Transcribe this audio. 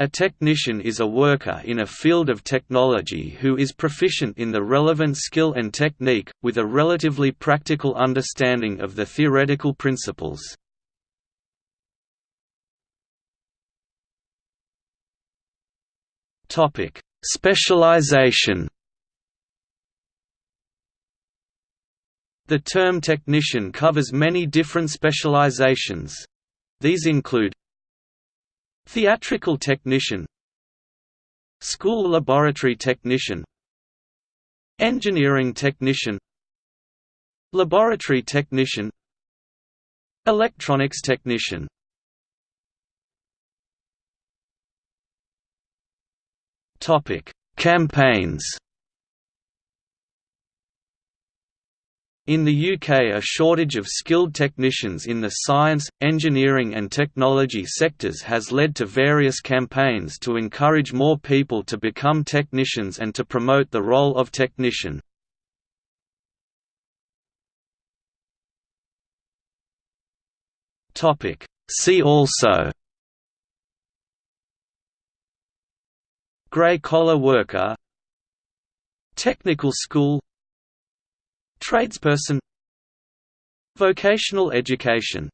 A technician is a worker in a field of technology who is proficient in the relevant skill and technique, with a relatively practical understanding of the theoretical principles. Specialization The term technician covers many different specializations. These include Theatrical technician School laboratory technician Engineering technician Laboratory technician Electronics technician. Campaigns In the UK a shortage of skilled technicians in the science, engineering and technology sectors has led to various campaigns to encourage more people to become technicians and to promote the role of technician. See also Grey collar worker Technical school Tradesperson. Vocational education